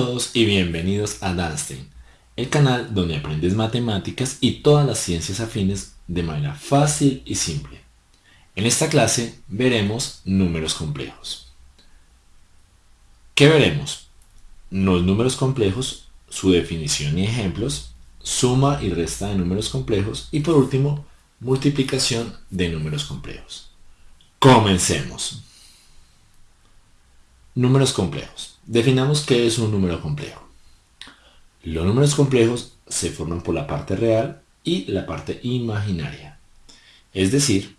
Todos y bienvenidos a Danstein, el canal donde aprendes matemáticas y todas las ciencias afines de manera fácil y simple. En esta clase veremos números complejos. ¿Qué veremos? Los números complejos, su definición y ejemplos, suma y resta de números complejos y por último, multiplicación de números complejos. Comencemos. Números complejos. Definamos qué es un número complejo. Los números complejos se forman por la parte real y la parte imaginaria. Es decir,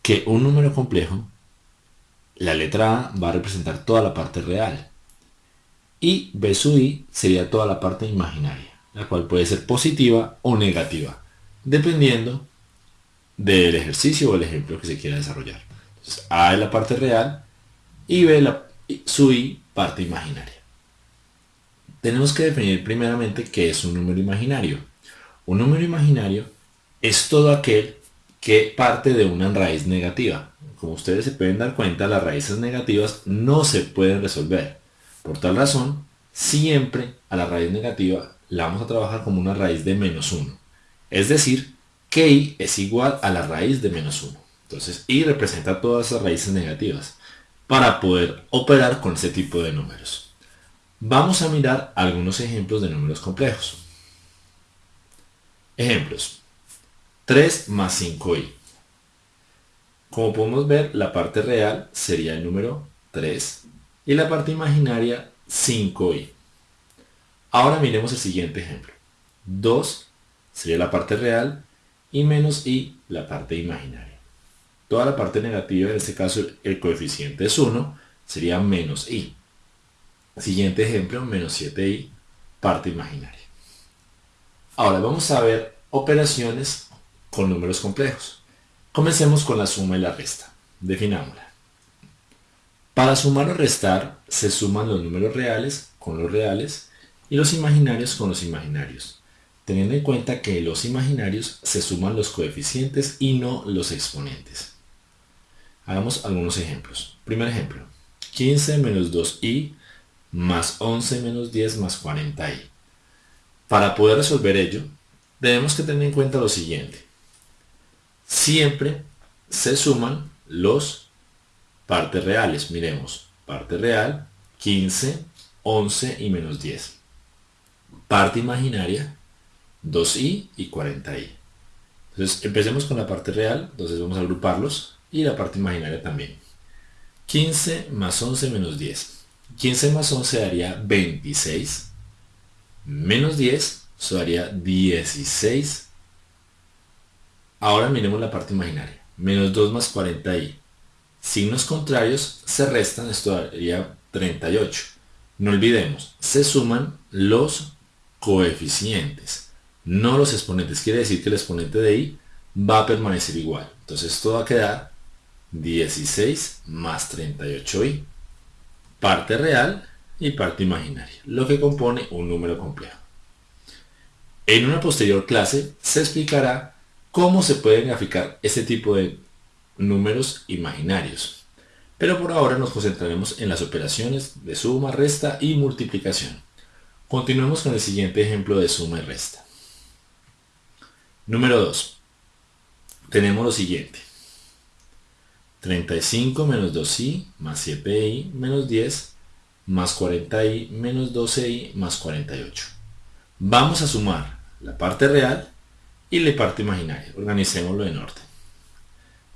que un número complejo, la letra A va a representar toda la parte real y B sub i sería toda la parte imaginaria, la cual puede ser positiva o negativa, dependiendo del ejercicio o el ejemplo que se quiera desarrollar. A es la parte real y B la, su parte imaginaria. Tenemos que definir primeramente qué es un número imaginario. Un número imaginario es todo aquel que parte de una raíz negativa. Como ustedes se pueden dar cuenta, las raíces negativas no se pueden resolver. Por tal razón, siempre a la raíz negativa la vamos a trabajar como una raíz de menos 1. Es decir, que i es igual a la raíz de menos 1. Entonces, i representa todas esas raíces negativas para poder operar con este tipo de números. Vamos a mirar algunos ejemplos de números complejos. Ejemplos. 3 más 5i. Como podemos ver, la parte real sería el número 3 y la parte imaginaria 5i. Ahora miremos el siguiente ejemplo. 2 sería la parte real y menos i la parte imaginaria. Toda la parte negativa, en este caso el coeficiente es 1, sería menos i. Siguiente ejemplo, menos 7i, parte imaginaria. Ahora vamos a ver operaciones con números complejos. Comencemos con la suma y la resta. Definámosla. Para sumar o restar, se suman los números reales con los reales y los imaginarios con los imaginarios, teniendo en cuenta que los imaginarios se suman los coeficientes y no los exponentes. Hagamos algunos ejemplos. Primer ejemplo. 15 menos 2i más 11 menos 10 más 40i. Para poder resolver ello, debemos que tener en cuenta lo siguiente. Siempre se suman los partes reales. Miremos, parte real, 15, 11 y menos 10. Parte imaginaria, 2i y 40i. Entonces, empecemos con la parte real. Entonces vamos a agruparlos y la parte imaginaria también. 15 más 11 menos 10. 15 más 11 daría 26. Menos 10, eso daría 16. Ahora miremos la parte imaginaria. Menos 2 más 40i. Signos contrarios se restan, esto daría 38. No olvidemos, se suman los coeficientes, no los exponentes. Quiere decir que el exponente de i va a permanecer igual. Entonces esto va a quedar 16 más 38i. Parte real y parte imaginaria, lo que compone un número complejo. En una posterior clase se explicará cómo se pueden graficar este tipo de números imaginarios. Pero por ahora nos concentraremos en las operaciones de suma, resta y multiplicación. Continuemos con el siguiente ejemplo de suma y resta. Número 2. Tenemos lo siguiente. 35 menos 2i más 7i menos 10 más 40i menos 12i más 48. Vamos a sumar la parte real y la parte imaginaria. Organicémoslo en orden.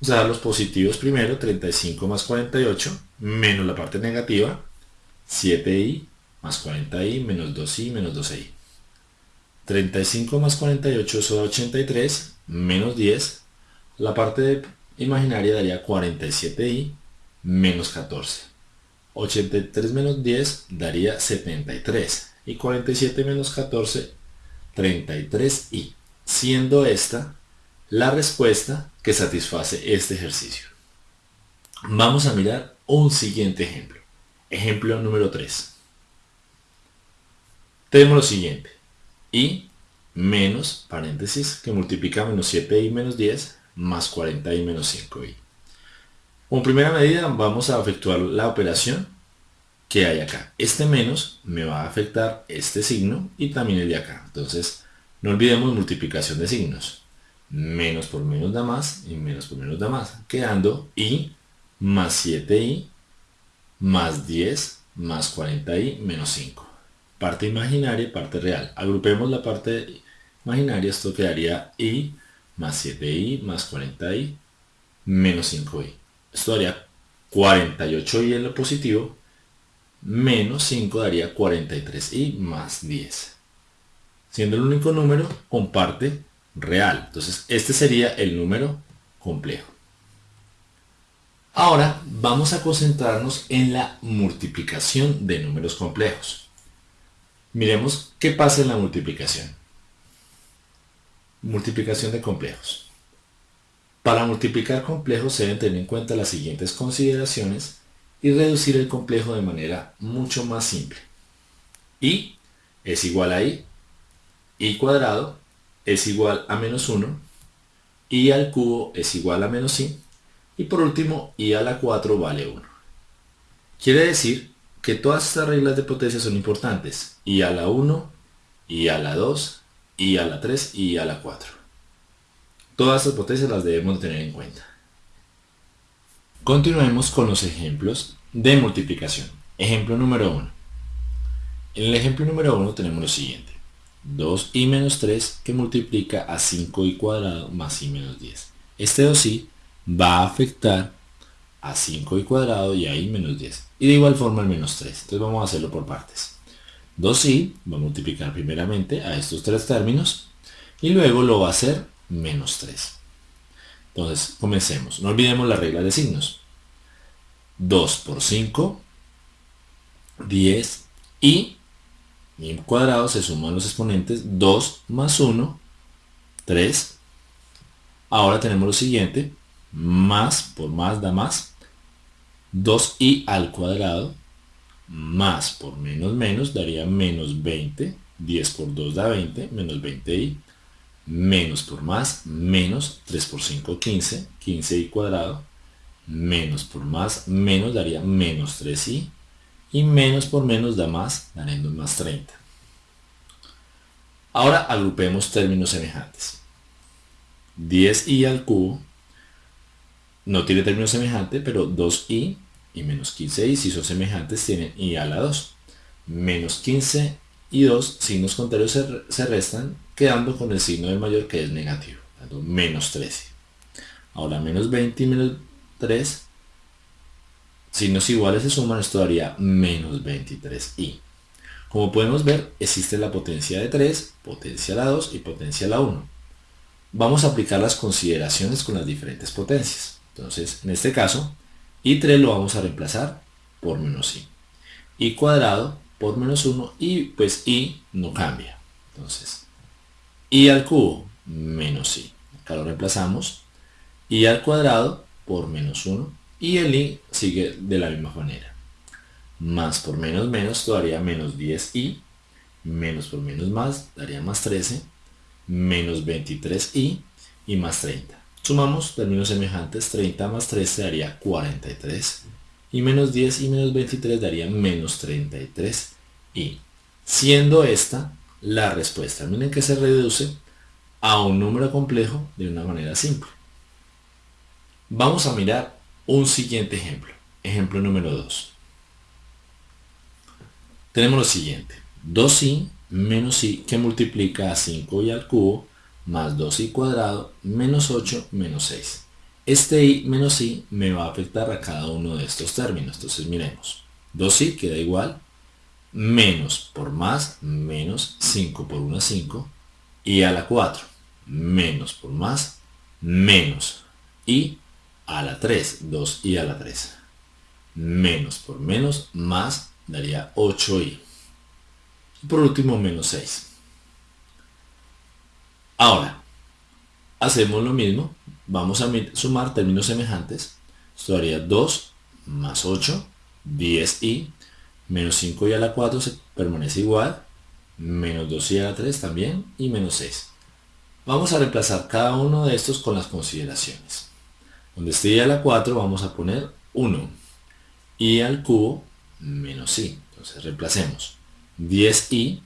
Vamos a dar los positivos primero, 35 más 48, menos la parte negativa, 7i más 40i menos 2i menos 12i. 35 más 48 es 83, menos 10. La parte de imaginaria daría 47i menos 14. 83 menos 10 daría 73. Y 47 menos 14, 33i. Siendo esta la respuesta que satisface este ejercicio. Vamos a mirar un siguiente ejemplo. Ejemplo número 3. Tenemos lo siguiente. i menos, paréntesis, que multiplica menos 7i menos 10 más 40 y menos 5i. Como primera medida vamos a efectuar la operación ¿qué hay acá? Este menos me va a afectar este signo y también el de acá. Entonces, no olvidemos multiplicación de signos. Menos por menos da más y menos por menos da más. Quedando i más 7i más 10 más 40i menos 5. Parte imaginaria y parte real. Agrupemos la parte imaginaria, esto quedaría i más 7i más 40i menos 5i. Esto daría 48i en lo positivo, menos 5 daría 43i más 10. Siendo el único número con parte real. Entonces este sería el número complejo. Ahora vamos a concentrarnos en la multiplicación de números complejos. Miremos qué pasa en la multiplicación. Multiplicación de complejos. Para multiplicar complejos se deben tener en cuenta las siguientes consideraciones y reducir el complejo de manera mucho más simple. y es igual a i, i cuadrado es igual a menos 1, i al cubo es igual a menos i, y por último i a la 4 vale 1. Quiere decir que todas estas reglas de potencia son importantes, i a la 1, i a la 2, i a la 3 y a la 4. Todas estas potencias las debemos tener en cuenta. Continuemos con los ejemplos de multiplicación. Ejemplo número 1. En el ejemplo número 1 tenemos lo siguiente. 2i menos 3 que multiplica a 5i cuadrado más i menos 10. Este 2i va a afectar a 5i cuadrado y a i menos 10. Y de igual forma el menos 3. Entonces vamos a hacerlo por partes. 2i va a multiplicar primeramente a estos tres términos y luego lo va a hacer menos 3. Entonces, comencemos. No olvidemos la regla de signos. 2 por 5, 10 y mi cuadrado se suman los exponentes 2 más 1, 3. Ahora tenemos lo siguiente, más por más da más, 2i al cuadrado más por menos menos daría menos 20, 10 por 2 da 20, menos 20i, menos por más, menos 3 por 5, 15, 15i cuadrado, menos por más, menos daría menos 3i, y menos por menos da más, daremos más 30. Ahora agrupemos términos semejantes. 10i al cubo no tiene término semejante, pero 2i y menos 15i, si son semejantes, tienen i a la 2. Menos 15 y 2, signos contrarios se, restan, quedando con el signo del mayor que es negativo, dando menos 13. Ahora menos 20 y menos 3, signos iguales se suman, esto daría menos 23i. Como podemos ver, existe la potencia de 3, potencia a la 2 y potencia a la 1. Vamos a aplicar las consideraciones con las diferentes potencias. Entonces, en este caso, i3 lo vamos a reemplazar por menos i. i cuadrado por menos 1 y pues i no cambia. Entonces, i al cubo menos i. Acá lo reemplazamos. i al cuadrado por menos 1 y el i sigue de la misma manera. Más por menos menos daría menos 10i. Menos por menos más daría más 13. Menos 23i y más 30. Sumamos términos semejantes, 30 más 13 daría 43 y menos 10 y menos 23 daría menos 33 y siendo esta la respuesta. Miren que se reduce a un número complejo de una manera simple. Vamos a mirar un siguiente ejemplo. Ejemplo número 2. Tenemos lo siguiente. 2i menos i que multiplica a 5i al cubo más 2i cuadrado menos 8 menos 6. Este i menos i me va a afectar a cada uno de estos términos. Entonces miremos. 2i queda igual menos por más menos 5 por 1 5 y a la 4 menos por más menos i a la 3 2 i a la 3 menos por menos más daría 8i y por último menos 6 Ahora, hacemos lo mismo. Vamos a sumar términos semejantes. Esto daría 2 más 8, 10i, menos 5i a la 4 se permanece igual, menos 2i a la 3 también, y menos 6. Vamos a reemplazar cada uno de estos con las consideraciones. Donde esté i a la 4 vamos a poner 1, i al cubo menos i. Entonces reemplacemos 10i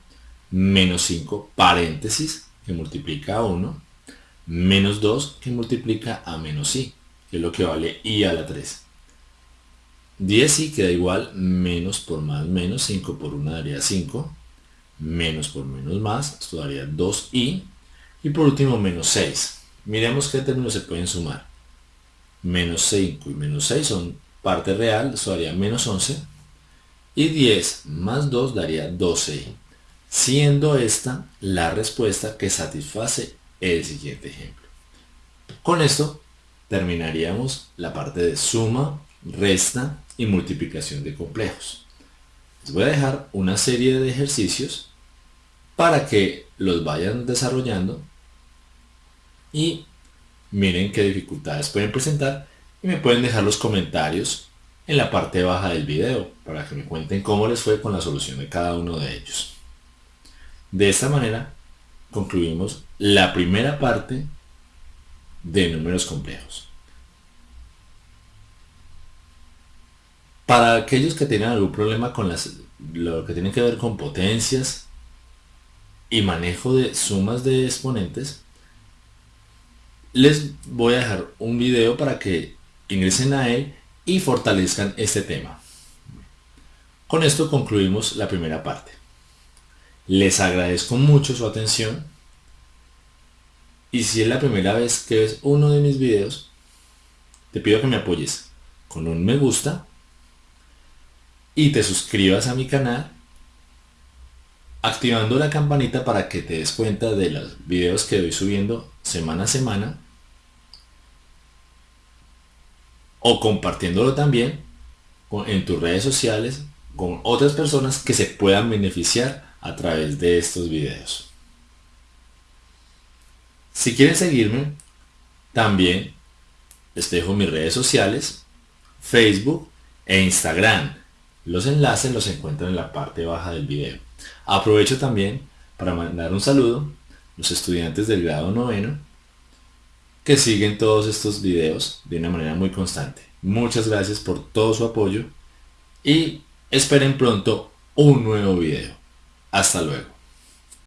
menos 5 paréntesis que multiplica a 1 menos 2 que multiplica a menos i, que es lo que vale i a la 3. 10i queda igual menos por más menos, 5 por 1 daría 5, menos por menos más, esto daría 2i, y por último menos 6. Miremos qué términos se pueden sumar. Menos 5 y menos 6 son parte real, esto daría menos 11, y 10 más 2 daría 12, siendo esta la respuesta que satisface el siguiente ejemplo. Con esto terminaríamos la parte de suma, resta y multiplicación de complejos. Les voy a dejar una serie de ejercicios para que los vayan desarrollando y miren qué dificultades pueden presentar y me pueden dejar los comentarios en la parte baja del video para que me cuenten cómo les fue con la solución de cada uno de ellos. De esta manera concluimos la primera parte de números complejos. Para aquellos que tienen algún problema con lo que tiene que ver con potencias y manejo de sumas de exponentes, les voy a dejar un video para que ingresen a él y fortalezcan este tema. Con esto concluimos la primera parte. Les agradezco mucho su atención. Y si es la primera vez que ves uno de mis videos, te pido que me apoyes con un me gusta y te suscribas a mi canal activando la campanita para que te des cuenta de los videos que voy subiendo semana a semana o compartiéndolo también en tus redes sociales con otras personas que se puedan beneficiar a través de estos videos. Si quieren seguirme, también les dejo mis redes sociales, Facebook e Instagram. Los enlaces los encuentran en la parte baja del video. Aprovecho también para mandar un saludo a los estudiantes del grado noveno que siguen todos estos videos de una manera muy constante. Muchas gracias por todo su apoyo y esperen pronto un nuevo video. Hasta luego.